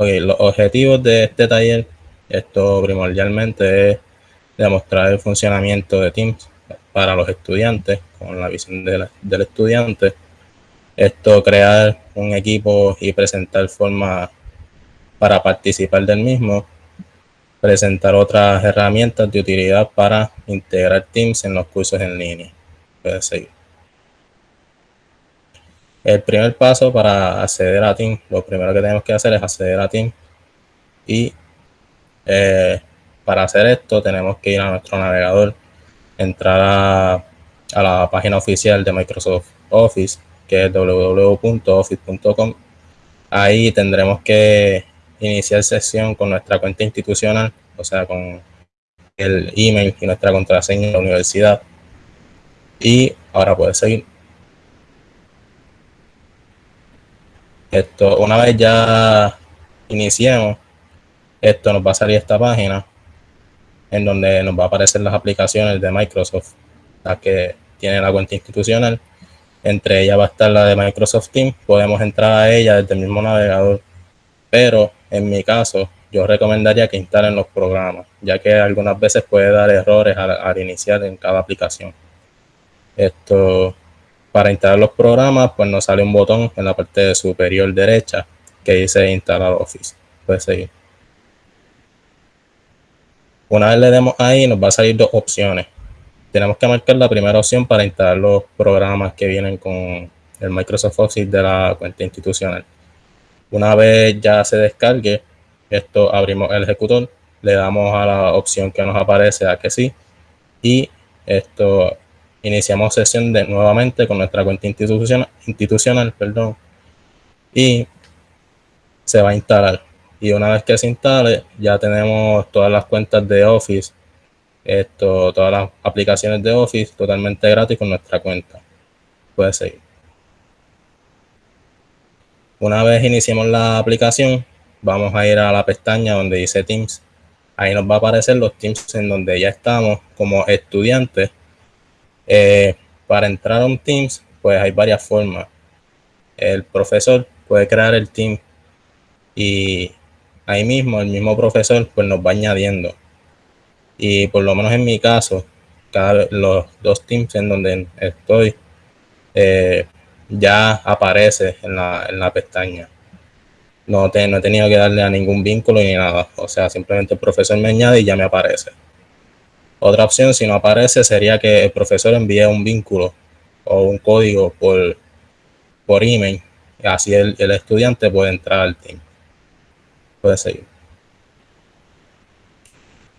los objetivos de este taller, esto primordialmente es demostrar el funcionamiento de Teams para los estudiantes, con la visión del estudiante. Esto, crear un equipo y presentar formas para participar del mismo. Presentar otras herramientas de utilidad para integrar Teams en los cursos en línea. Puede seguir. El primer paso para acceder a Teams, lo primero que tenemos que hacer es acceder a Teams y eh, para hacer esto tenemos que ir a nuestro navegador, entrar a, la página oficial de Microsoft Office, que es www.office.com. Ahí tendremos que iniciar sesión con nuestra cuenta institucional, o sea, con el email y nuestra contraseña de la universidad. Y ahora puede seguir. Esto, una vez ya iniciemos, esto nos va a salir esta página en donde nos va a aparecer las aplicaciones de Microsoft, las que tiene la cuenta institucional. Entre ellas va a estar la de Microsoft Teams. Podemos entrar a ella desde el mismo navegador, pero en mi caso yo recomendaría que instalen los programas, ya que algunas veces puede dar errores al, iniciar en cada aplicación. Esto, para instalar los programas, pues nos sale un botón en la parte superior derecha que dice instalar Office. Puede seguir. Una vez le demos ahí, nos va a salir dos opciones. Tenemos que marcar la primera opción para instalar los programas que vienen con el Microsoft Office de la cuenta institucional. Una vez ya se descargue, esto abrimos el ejecutor, le damos a la opción que nos aparece a que sí y esto iniciamos sesión de nuevamente con nuestra cuenta institucional, institucional perdón, y se va a instalar y una vez que se instale ya tenemos todas las cuentas de Office, esto, todas las aplicaciones de Office totalmente gratis con nuestra cuenta. Puede seguir. Una vez iniciemos la aplicación, vamos a ir a la pestaña donde dice Teams. Ahí nos va a aparecer los Teams en donde ya estamos como estudiantes. Eh, para entrar a un Teams, pues hay varias formas. El profesor puede crear el Team y ahí mismo el mismo profesor pues nos va añadiendo. Y por lo menos en mi caso, cada los dos teams en donde estoy, eh, ya aparece en la, en la pestaña. No, no he tenido que darle a ningún vínculo ni nada. O sea, simplemente el profesor me añade y ya me aparece. Otra opción, si no aparece, sería que el profesor envíe un vínculo o un código por, por email. Así el, el estudiante puede entrar al team puede seguir.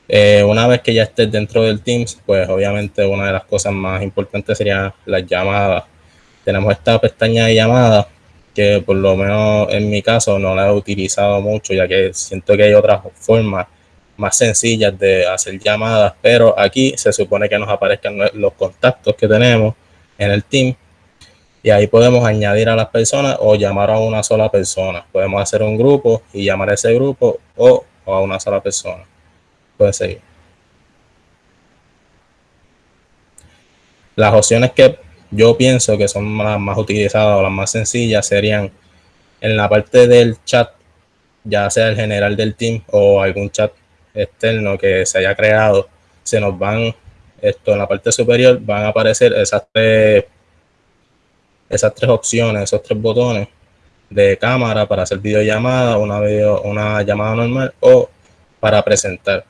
Eh, una vez que ya estés dentro del Teams, pues obviamente una de las cosas más importantes sería las llamadas. Tenemos esta pestaña de llamadas que por lo menos en mi caso no la he utilizado mucho, ya que siento que hay otras formas más sencillas de hacer llamadas, pero aquí se supone que nos aparezcan los contactos que tenemos en el team y ahí podemos añadir a las personas o llamar a una sola persona. Podemos hacer un grupo y llamar a ese grupo o, a una sola persona. Puede seguir. Las opciones que yo pienso que son las más utilizadas o las más sencillas serían en la parte del chat, ya sea el general del team o algún chat externo que se haya creado, se nos van, esto en la parte superior, van a aparecer esas tres esas tres opciones, esos tres botones de cámara para hacer videollamada, una, video, una llamada normal o para presentar.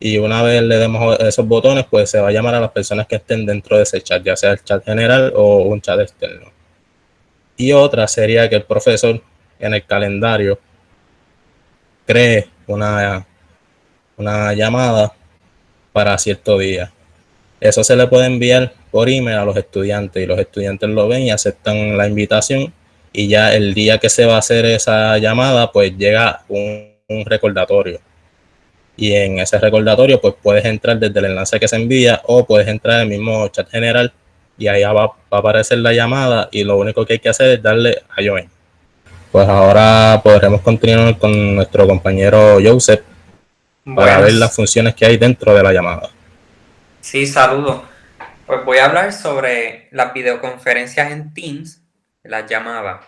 Y una vez le demos esos botones, pues se va a llamar a las personas que estén dentro de ese chat, ya sea el chat general o un chat externo. Y otra sería que el profesor en el calendario cree una, una llamada para cierto día. Eso se le puede enviar por email a los estudiantes y los estudiantes lo ven y aceptan la invitación y ya el día que se va a hacer esa llamada pues llega un, recordatorio y en ese recordatorio pues puedes entrar desde el enlace que se envía o puedes entrar en el mismo chat general y ahí va, a aparecer la llamada y lo único que hay que hacer es darle a join. Pues ahora podremos continuar con nuestro compañero Joseph para ver las funciones que hay dentro de la llamada. Sí, saludos. Pues voy a hablar sobre las videoconferencias en Teams, las llamadas.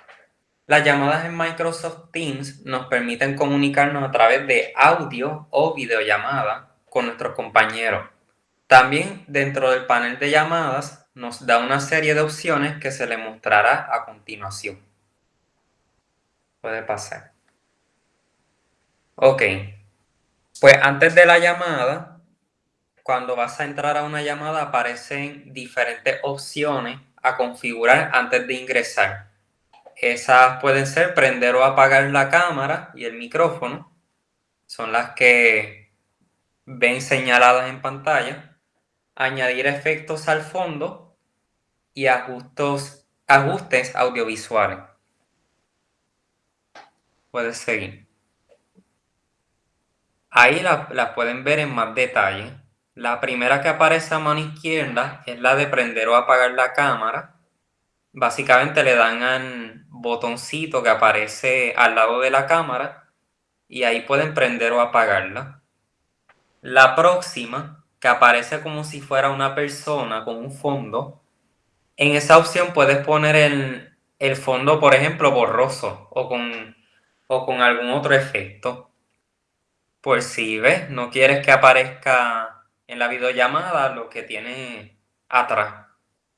Las llamadas en Microsoft Teams nos permiten comunicarnos a través de audio o videollamada con nuestros compañeros. También dentro del panel de llamadas nos da una serie de opciones que se le mostrará a continuación. Puede pasar. Ok. Pues antes de la llamada, cuando vas a entrar a una llamada aparecen diferentes opciones a configurar antes de ingresar. Esas pueden ser prender o apagar la cámara y el micrófono. Son las que ven señaladas en pantalla. Añadir efectos al fondo y ajustes, ajustes audiovisuales. Puedes seguir. Ahí las pueden ver en más detalle. La primera que aparece a mano izquierda es la de prender o apagar la cámara. Básicamente le dan al botoncito que aparece al lado de la cámara y ahí pueden prender o apagarla. La próxima, que aparece como si fuera una persona con un fondo, en esa opción puedes poner el, el fondo, por ejemplo, borroso o con, o con algún otro efecto. Pues si ves, no quieres que aparezca en la videollamada lo que tiene atrás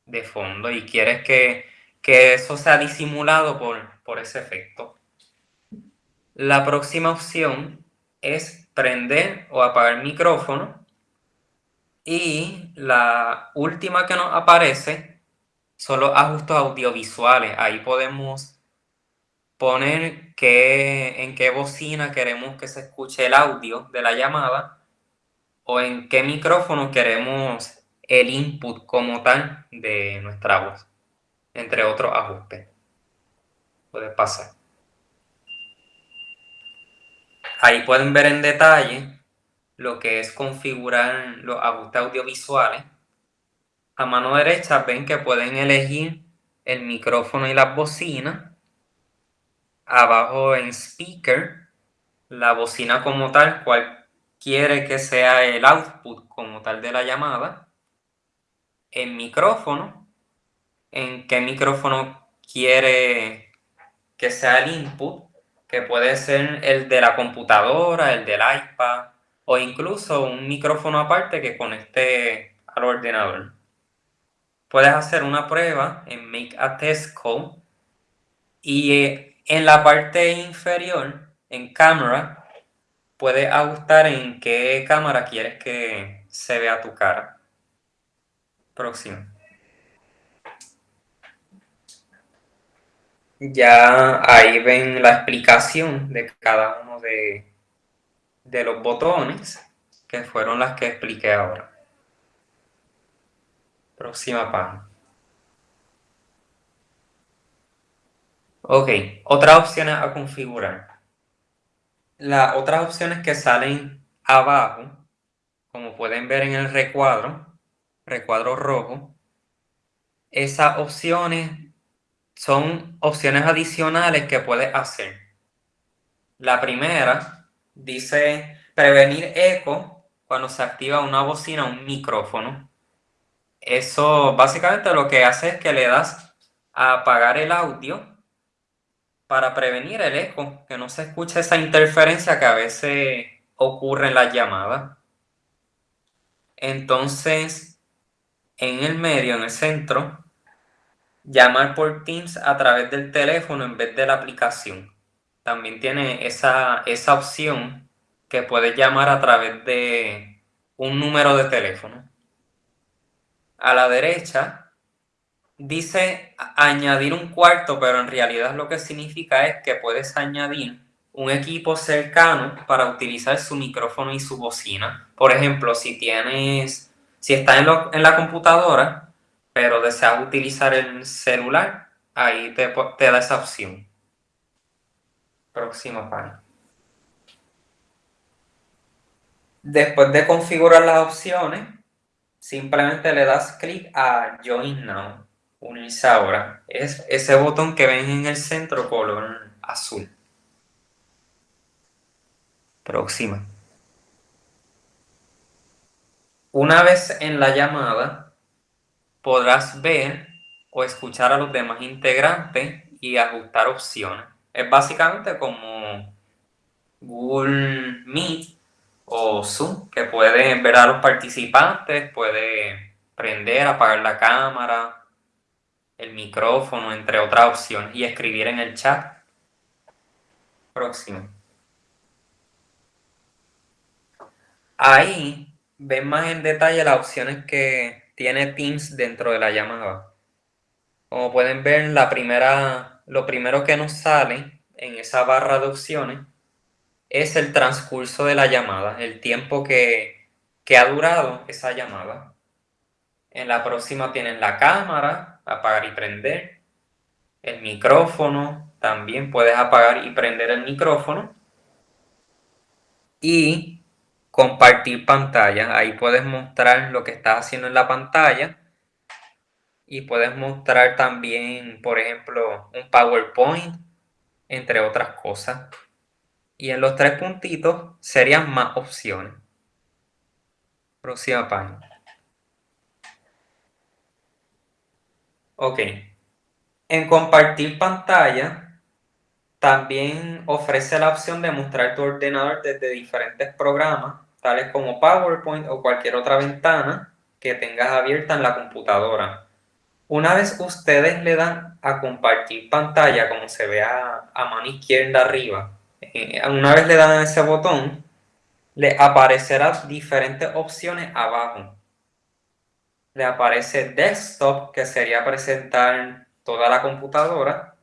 de fondo y quieres que, eso sea disimulado por, por ese efecto. La próxima opción es prender o apagar micrófono. Y la última que nos aparece son los ajustes audiovisuales. Ahí podemos poner qué, en qué bocina queremos que se escuche el audio de la llamada o en qué micrófono queremos el input como tal de nuestra voz, entre otros ajustes. Puede pasar. Ahí pueden ver en detalle lo que es configurar los ajustes audiovisuales. A mano derecha ven que pueden elegir el micrófono y las bocinas abajo en speaker, la bocina como tal, cual quiere que sea el output como tal de la llamada, en micrófono, en qué micrófono quiere que sea el input, que puede ser el de la computadora, el del iPad o incluso un micrófono aparte que conecte al ordenador. Puedes hacer una prueba en Make a Test y eh, en la parte inferior, en cámara, puedes ajustar en qué cámara quieres que se vea tu cara. Próximo. Ya ahí ven la explicación de cada uno de, de los botones, que fueron las que expliqué ahora. Próxima página. Ok, otras opciones a configurar. Las otras opciones que salen abajo, como pueden ver en el recuadro, recuadro rojo, esas opciones son opciones adicionales que puedes hacer. La primera dice prevenir eco cuando se activa una bocina o un micrófono. Eso básicamente lo que hace es que le das a apagar el audio para prevenir el eco, que no se escuche esa interferencia que a veces ocurre en las llamadas. Entonces, en el medio, en el centro, llamar por Teams a través del teléfono en vez de la aplicación. También tiene esa, esa opción que puedes llamar a través de un número de teléfono. A la derecha dice añadir un cuarto, pero en realidad lo que significa es que puedes añadir un equipo cercano para utilizar su micrófono y su bocina. Por ejemplo, si tienes, si estás en, la computadora, pero deseas utilizar el celular, ahí te, da esa opción. Próxima página. Después de configurar las opciones, simplemente le das clic a Join Now unirse ahora es ese botón que ven en el centro color azul. Próxima. Una vez en la llamada, podrás ver o escuchar a los demás integrantes y ajustar opciones. Es básicamente como Google Meet o Zoom, que puede ver a los participantes, puede prender, apagar la cámara, el micrófono, entre otras opciones, y escribir en el chat. Próximo. Ahí ven más en detalle las opciones que tiene Teams dentro de la llamada. Como pueden ver, la primera, lo primero que nos sale en esa barra de opciones es el transcurso de la llamada, el tiempo que, que ha durado esa llamada. En la próxima tienen la cámara, apagar y prender, el micrófono, también puedes apagar y prender el micrófono. Y compartir pantalla, ahí puedes mostrar lo que estás haciendo en la pantalla. Y puedes mostrar también, por ejemplo, un PowerPoint, entre otras cosas. Y en los tres puntitos serían más opciones. Próxima página. Ok. En compartir pantalla, también ofrece la opción de mostrar tu ordenador desde diferentes programas, tales como PowerPoint o cualquier otra ventana que tengas abierta en la computadora. Una vez ustedes le dan a compartir pantalla, como se ve a, mano izquierda arriba, eh, una vez le dan a ese botón, le aparecerán diferentes opciones abajo. Le aparece desktop, que sería presentar toda la computadora.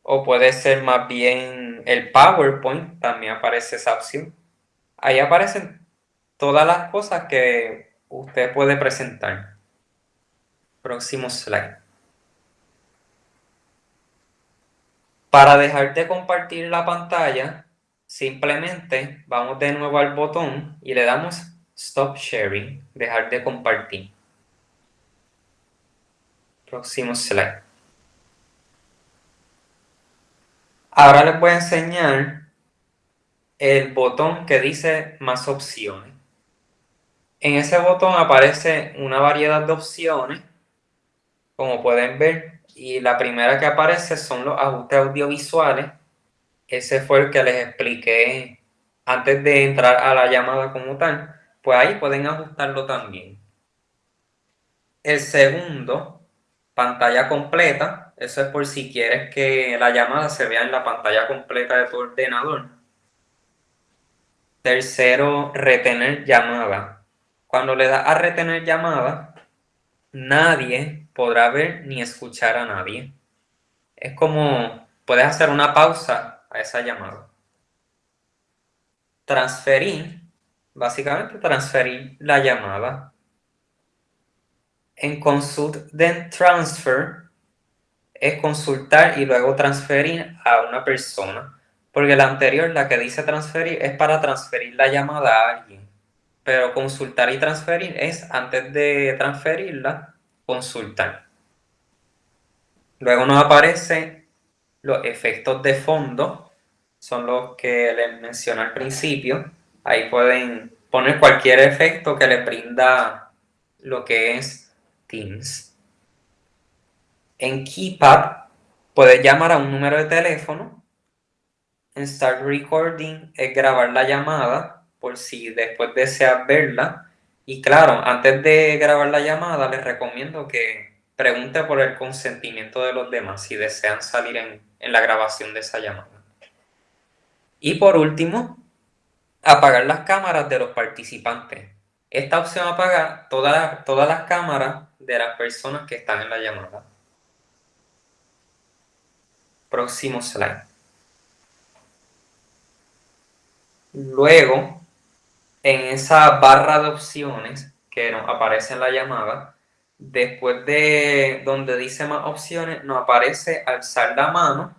O puede ser más bien el PowerPoint, también aparece esa opción. Ahí aparecen todas las cosas que usted puede presentar. Próximo slide. Para dejar de compartir la pantalla, simplemente vamos de nuevo al botón y le damos Stop Sharing, dejar de compartir. Próximo slide. Ahora les voy a enseñar el botón que dice más opciones. En ese botón aparece una variedad de opciones, como pueden ver, y la primera que aparece son los ajustes audiovisuales. Ese fue el que les expliqué antes de entrar a la llamada como tal. Pues ahí pueden ajustarlo también. El segundo, pantalla completa. Eso es por si quieres que la llamada se vea en la pantalla completa de tu ordenador. Tercero, retener llamada. Cuando le das a retener llamada, nadie podrá ver ni escuchar a nadie. Es como puedes hacer una pausa a esa llamada. Transferir, básicamente transferir la llamada. En Consult then Transfer es consultar y luego transferir a una persona. Porque la anterior, la que dice transferir, es para transferir la llamada a alguien. Pero consultar y transferir es antes de transferirla, consultar. Luego nos aparecen los efectos de fondo, son los que les mencioné al principio. Ahí pueden poner cualquier efecto que les brinda lo que es Teams. En Keypad puedes llamar a un número de teléfono. En Start Recording es grabar la llamada por si después deseas verla y claro, antes de grabar la llamada, les recomiendo que pregunte por el consentimiento de los demás si desean salir en, la grabación de esa llamada. Y por último, apagar las cámaras de los participantes. Esta opción apaga todas, todas las cámaras de las personas que están en la llamada. Próximo slide. Luego, en esa barra de opciones que nos aparece en la llamada, después de donde dice más opciones, nos aparece alzar la mano.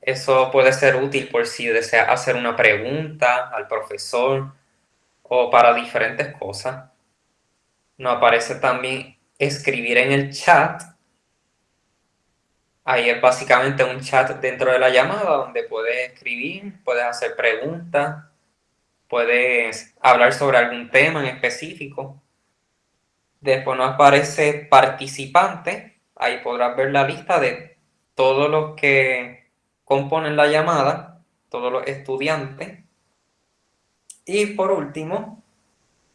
Eso puede ser útil por si desea hacer una pregunta al profesor o para diferentes cosas. Nos aparece también escribir en el chat. Ahí es básicamente un chat dentro de la llamada donde puedes escribir, puedes hacer preguntas, puedes hablar sobre algún tema en específico. Después nos aparece participante, ahí podrás ver la lista de todos los que componen la llamada, todos los estudiantes. Y por último,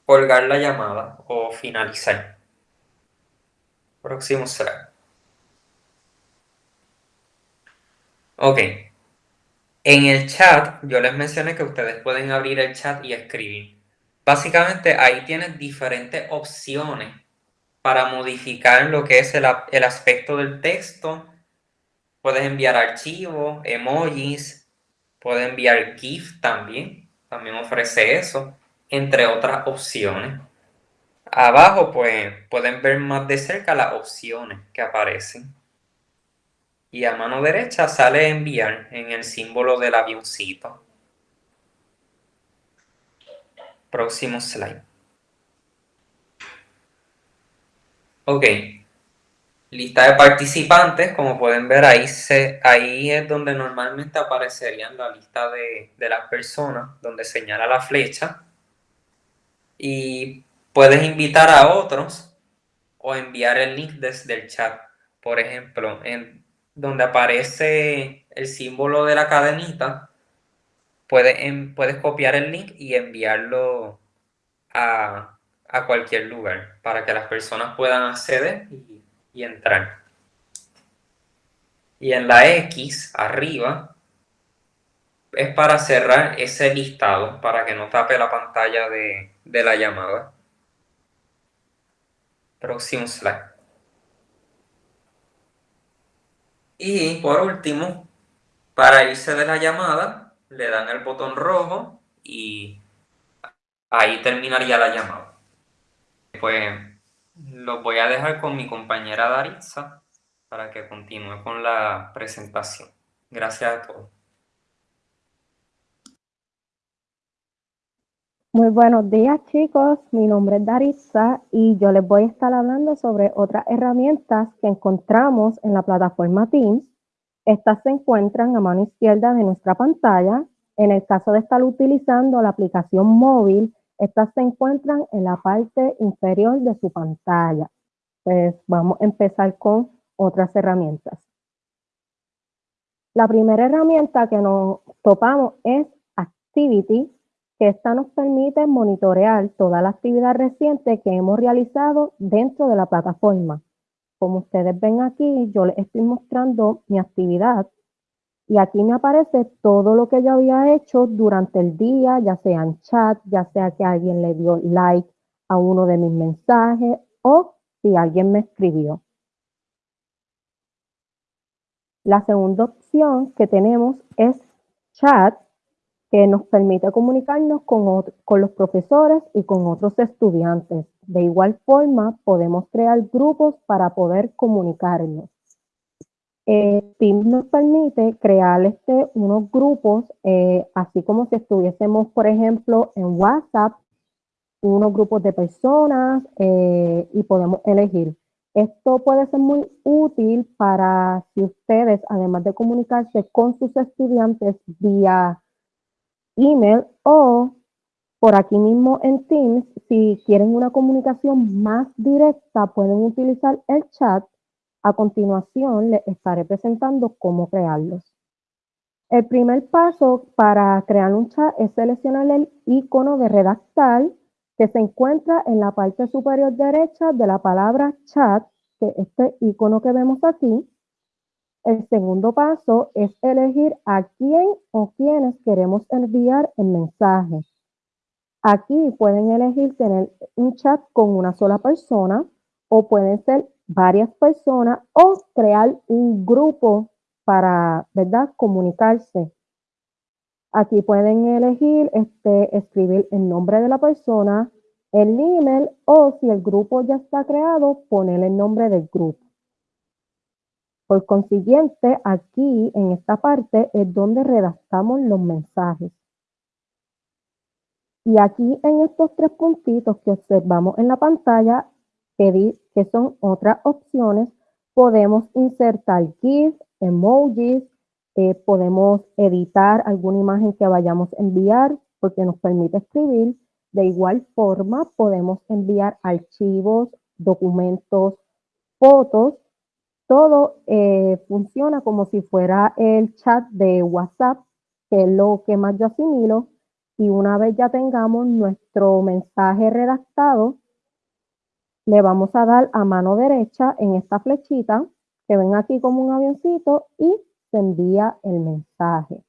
colgar la llamada o finalizar. Próximo slide. Ok. En el chat, yo les mencioné que ustedes pueden abrir el chat y escribir. Básicamente ahí tienes diferentes opciones para modificar lo que es el, el aspecto del texto. Puedes enviar archivos, emojis, puedes enviar GIF también, también ofrece eso, entre otras opciones. Abajo pues pueden ver más de cerca las opciones que aparecen. Y a mano derecha sale enviar en el símbolo del avioncito. Próximo slide. Ok. Lista de participantes, como pueden ver ahí, ahí es donde normalmente aparecerían la lista de, de las personas, donde señala la flecha. Y puedes invitar a otros o enviar el link desde el chat. Por ejemplo, en donde aparece el símbolo de la cadenita, puedes, puedes copiar el link y enviarlo a, cualquier lugar para que las personas puedan acceder y entrar. Y en la X, arriba, es para cerrar ese listado, para que no tape la pantalla de, de la llamada. Próximo slide. Y por último, para irse de la llamada, le dan el botón rojo y ahí terminaría la llamada. Pues los voy a dejar con mi compañera Daritza para que continúe con la presentación. Gracias a todos. Muy buenos días chicos, mi nombre es Darissa y yo les voy a estar hablando sobre otras herramientas que encontramos en la plataforma Teams. Estas se encuentran a mano izquierda de nuestra pantalla. En el caso de estar utilizando la aplicación móvil, estas se encuentran en la parte inferior de su pantalla. Pues vamos a empezar con otras herramientas. La primera herramienta que nos topamos es Activity, esta nos permite monitorear toda la actividad reciente que hemos realizado dentro de la plataforma. Como ustedes ven aquí, yo les estoy mostrando mi actividad y aquí me aparece todo lo que yo había hecho durante el día, ya sea en chat, ya sea que alguien le dio like a uno de mis mensajes o si alguien me escribió. La segunda opción que tenemos es chat que nos permite comunicarnos con, con, los profesores y con otros estudiantes. De igual forma, podemos crear grupos para poder comunicarnos. Eh, Teams nos permite crear este, unos grupos, eh, así como si estuviésemos, por ejemplo, en WhatsApp, unos grupos de personas eh, y podemos elegir. Esto puede ser muy útil para si ustedes, además de comunicarse con sus estudiantes vía email o por aquí mismo en Teams, si quieren una comunicación más directa, pueden utilizar el chat. A continuación, les estaré presentando cómo crearlos. El primer paso para crear un chat es seleccionar el icono de redactar que se encuentra en la parte superior derecha de la palabra chat, que este icono que vemos aquí. El segundo paso es elegir a quién o quiénes queremos enviar el mensaje. Aquí pueden elegir tener un chat con una sola persona o pueden ser varias personas o crear un grupo para, ¿verdad?, comunicarse. Aquí pueden elegir este, escribir el nombre de la persona, el email o si el grupo ya está creado, poner el nombre del grupo. Por consiguiente, aquí en esta parte es donde redactamos los mensajes. Y aquí en estos tres puntitos que observamos en la pantalla, que, son otras opciones, podemos insertar GIFs, emojis, eh, podemos editar alguna imagen que vayamos a enviar porque nos permite escribir. De igual forma, podemos enviar archivos, documentos, fotos todo eh, funciona como si fuera el chat de WhatsApp, que es lo que más yo asimilo. Y una vez ya tengamos nuestro mensaje redactado, le vamos a dar a mano derecha en esta flechita que ven aquí como un avioncito y se envía el mensaje.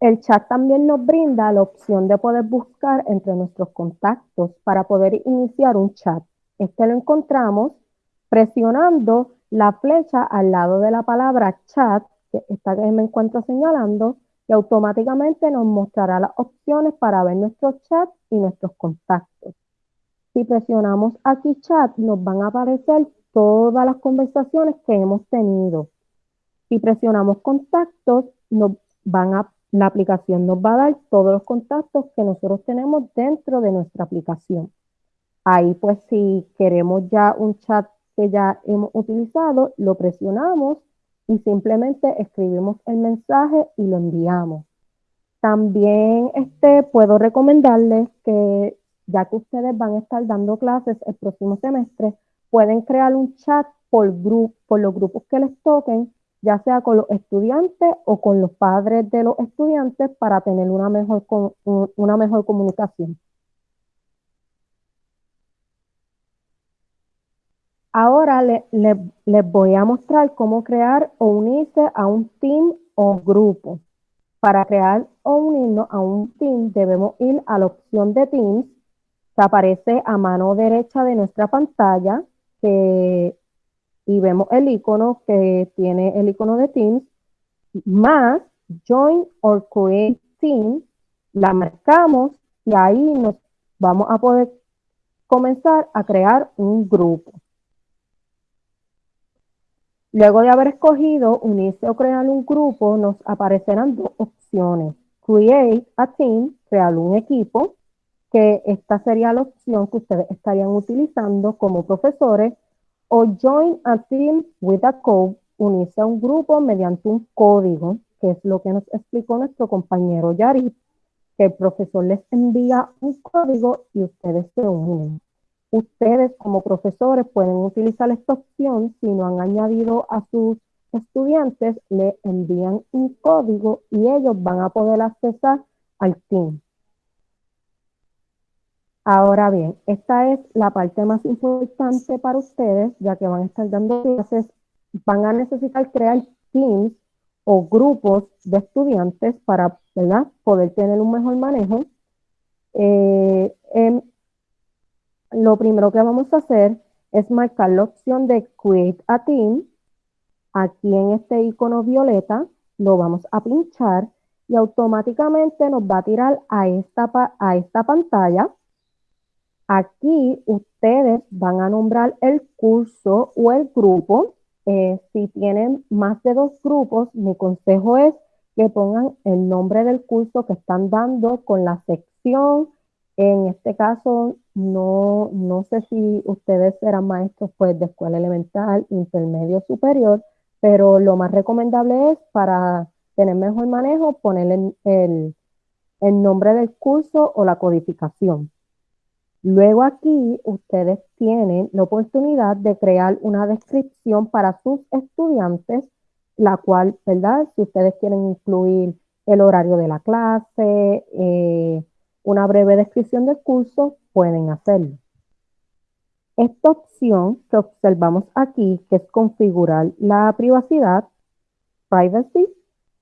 El chat también nos brinda la opción de poder buscar entre nuestros contactos para poder iniciar un chat. Este lo encontramos presionando la flecha al lado de la palabra chat, que está que me encuentro señalando, y automáticamente nos mostrará las opciones para ver nuestros chats y nuestros contactos. Si presionamos aquí chat, nos van a aparecer todas las conversaciones que hemos tenido. Si presionamos contactos, nos van a, la aplicación nos va a dar todos los contactos que nosotros tenemos dentro de nuestra aplicación. Ahí pues si queremos ya un chat que ya hemos utilizado, lo presionamos y simplemente escribimos el mensaje y lo enviamos. También este, puedo recomendarles que ya que ustedes van a estar dando clases el próximo semestre, pueden crear un chat por, por los grupos que les toquen, ya sea con los estudiantes o con los padres de los estudiantes para tener una mejor, una mejor comunicación. Ahora les voy a mostrar cómo crear o unirse a un team o grupo. Para crear o unirnos a un team debemos ir a la opción de Teams aparece a mano derecha de nuestra pantalla y vemos el icono que tiene el icono de Teams más Join or Create Team, la marcamos y ahí nos vamos a poder comenzar a crear un grupo. Luego de haber escogido unirse o crear un grupo, nos aparecerán dos opciones. Create a team, crear un equipo, que esta sería la opción que ustedes estarían utilizando como profesores, o Join a team with a code, unirse a un grupo mediante un código, que es lo que nos explicó nuestro compañero Yari, que el profesor les envía un código y ustedes se unen. Ustedes como profesores pueden utilizar esta opción si no han añadido a sus estudiantes, le envían un código y ellos van a poder accesar al team. Ahora bien, esta es la parte más importante para ustedes, ya que van a estar dando clases, van a necesitar crear teams o grupos de estudiantes para poder tener un mejor manejo. Eh, lo primero que vamos a hacer es marcar la opción de Create a Team. Aquí en este icono violeta lo vamos a pinchar y automáticamente nos va a tirar a esta, a esta pantalla. Aquí ustedes van a nombrar el curso o el grupo. Eh, si tienen más de dos grupos, mi consejo es que pongan el nombre del curso que están dando con la sección, en este caso, no, no sé si ustedes eran maestros pues, de escuela elemental, intermedio, superior, pero lo más recomendable es para tener mejor manejo poner el, el nombre del curso o la codificación. Luego aquí ustedes tienen la oportunidad de crear una descripción para sus estudiantes, la cual, ¿verdad? Si ustedes quieren incluir el horario de la clase, eh, una breve descripción del curso, pueden hacerlo. Esta opción que observamos aquí, que es configurar la privacidad, privacy,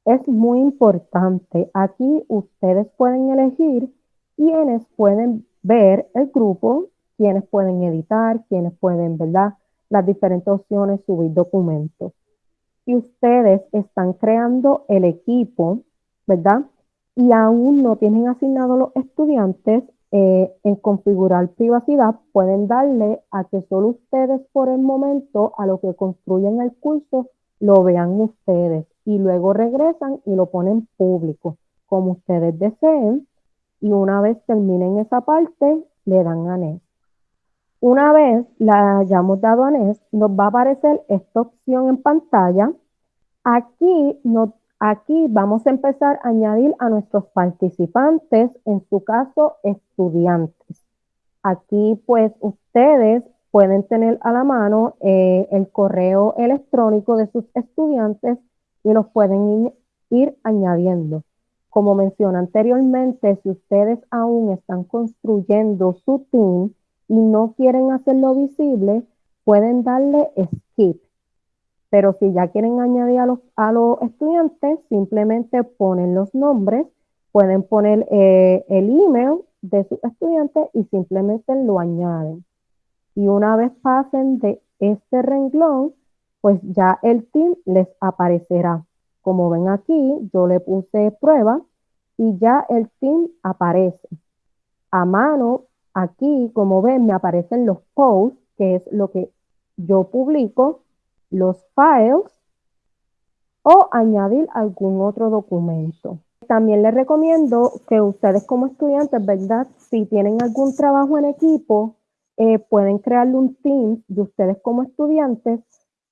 es muy importante. Aquí ustedes pueden elegir quiénes pueden ver el grupo, quiénes pueden editar, quiénes pueden, ¿verdad? Las diferentes opciones, subir documentos. Si ustedes están creando el equipo, ¿verdad? y aún no tienen asignados los estudiantes eh, en configurar privacidad, pueden darle a que solo ustedes por el momento a lo que construyen el curso lo vean ustedes y luego regresan y lo ponen público como ustedes deseen y una vez terminen esa parte le dan a NES. Una vez la hayamos dado a NES, nos va a aparecer esta opción en pantalla. Aquí nos Aquí vamos a empezar a añadir a nuestros participantes, en su caso estudiantes. Aquí pues ustedes pueden tener a la mano eh, el correo electrónico de sus estudiantes y los pueden ir añadiendo. Como mencioné anteriormente, si ustedes aún están construyendo su team y no quieren hacerlo visible, pueden darle skip. Pero si ya quieren añadir a los, estudiantes, simplemente ponen los nombres, pueden poner eh, el email de sus estudiantes y simplemente lo añaden. Y una vez pasen de este renglón, pues ya el team les aparecerá. Como ven aquí, yo le puse prueba y ya el team aparece. A mano, aquí, como ven, me aparecen los posts, que es lo que yo publico, los files o añadir algún otro documento. También les recomiendo que ustedes como estudiantes, ¿verdad? Si tienen algún trabajo en equipo, eh, pueden crearle un team de ustedes como estudiantes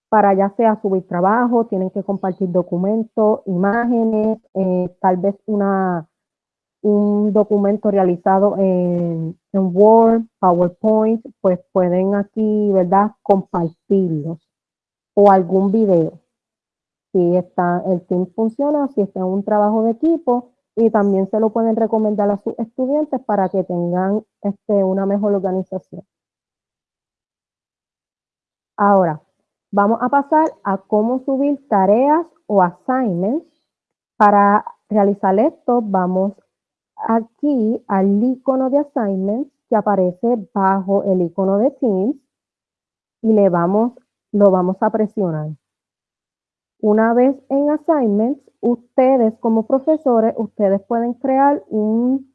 para ya sea subir trabajo, tienen que compartir documentos, imágenes, eh, tal vez una, un documento realizado en, Word, PowerPoint, pues pueden aquí, ¿verdad?, compartirlos o algún video. Si está, el team funciona, si está en un trabajo de equipo y también se lo pueden recomendar a sus estudiantes para que tengan este, una mejor organización. Ahora, Vamos a pasar a cómo subir tareas o assignments. Para realizar esto, vamos aquí al icono de assignments que aparece bajo el icono de Teams y le vamos, lo vamos a presionar. Una vez en assignments, ustedes como profesores, ustedes pueden crear un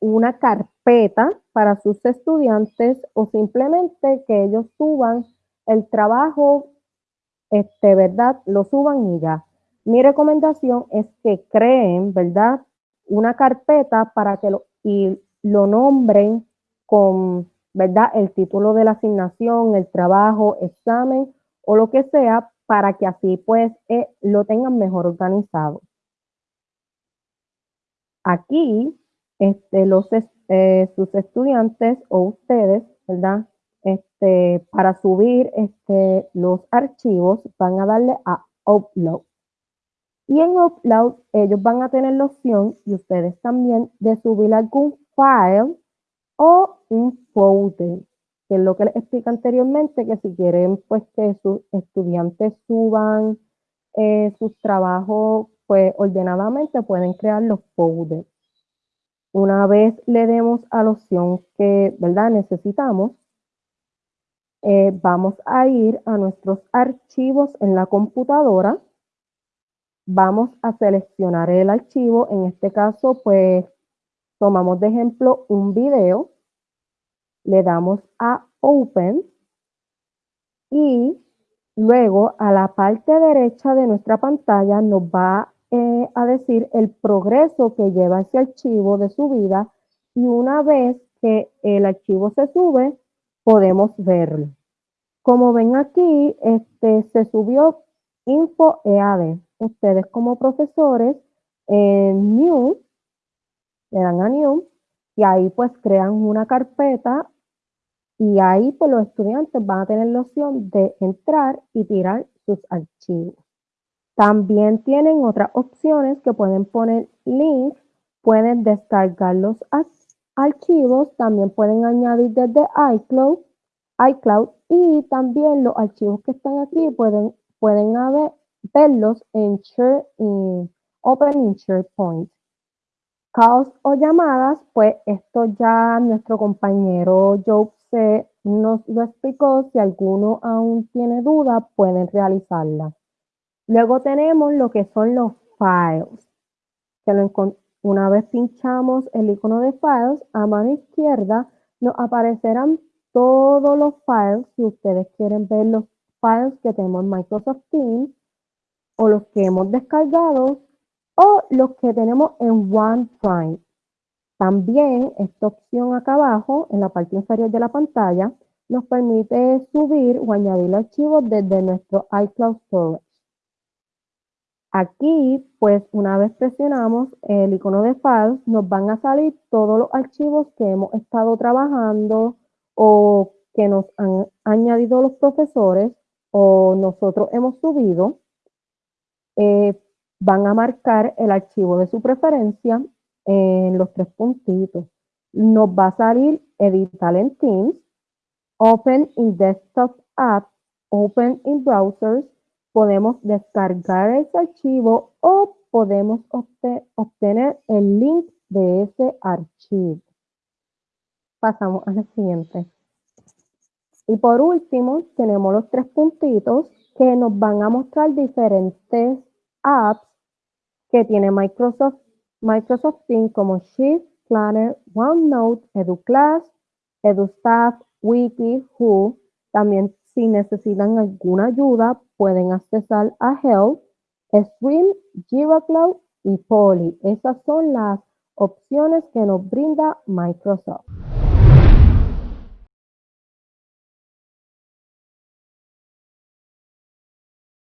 una carpeta para sus estudiantes o simplemente que ellos suban el trabajo, este, ¿verdad? Lo suban y ya. Mi recomendación es que creen, ¿verdad? Una carpeta para que lo, y lo nombren con, ¿verdad? El título de la asignación, el trabajo, examen o lo que sea, para que así pues eh, lo tengan mejor organizado. Aquí, este, los, eh, sus estudiantes o ustedes, ¿verdad? Este, para subir este, los archivos van a darle a Upload. Y en Upload ellos van a tener la opción, y ustedes también, de subir algún file o un folder, que es lo que les expliqué anteriormente, que si quieren pues que sus estudiantes suban eh, sus trabajos pues ordenadamente pueden crear los folders. Una vez le demos a la opción que, ¿verdad? Necesitamos, eh, vamos a ir a nuestros archivos en la computadora. Vamos a seleccionar el archivo. En este caso, pues, tomamos de ejemplo un video. Le damos a Open. Y luego a la parte derecha de nuestra pantalla nos va eh, a decir el progreso que lleva ese archivo de subida. Y una vez que el archivo se sube, podemos verlo. Como ven aquí, este, se subió Info EAD. Ustedes como profesores en New, le dan a New, y ahí pues crean una carpeta y ahí pues los estudiantes van a tener la opción de entrar y tirar sus archivos. También tienen otras opciones que pueden poner links, pueden descargar los archivos, también pueden añadir desde iCloud, iCloud y también los archivos que están aquí pueden, pueden verlos en Share Open in SharePoint. Calls o llamadas, pues esto ya nuestro compañero Joe se nos lo explicó. Si alguno aún tiene duda, pueden realizarla. Luego tenemos lo que son los files. Que una vez pinchamos el icono de files, a mano izquierda nos aparecerán todos los files, si ustedes quieren ver los files que tenemos en Microsoft Teams, o los que hemos descargado, o los que tenemos en OneDrive. También esta opción acá abajo, en la parte inferior de la pantalla, nos permite subir o añadir archivos desde nuestro iCloud Storage. Aquí, pues una vez presionamos el icono de Files, nos van a salir todos los archivos que hemos estado trabajando o que nos han añadido los profesores o nosotros hemos subido, eh, van a marcar el archivo de su preferencia en los tres puntitos. Nos va a salir editar en Teams, Open in Desktop App, Open in Browsers. Podemos descargar ese archivo o podemos obtener el link de ese archivo. Pasamos a la siguiente. Y por último, tenemos los tres puntitos que nos van a mostrar diferentes apps que tiene Microsoft, Microsoft Teams como Sheet, Planner, OneNote, EduClass, EduStaff, Wiki, Who. También si necesitan alguna ayuda, pueden accesar a Help, Stream, Jira Cloud y Poly. Esas son las opciones que nos brinda Microsoft.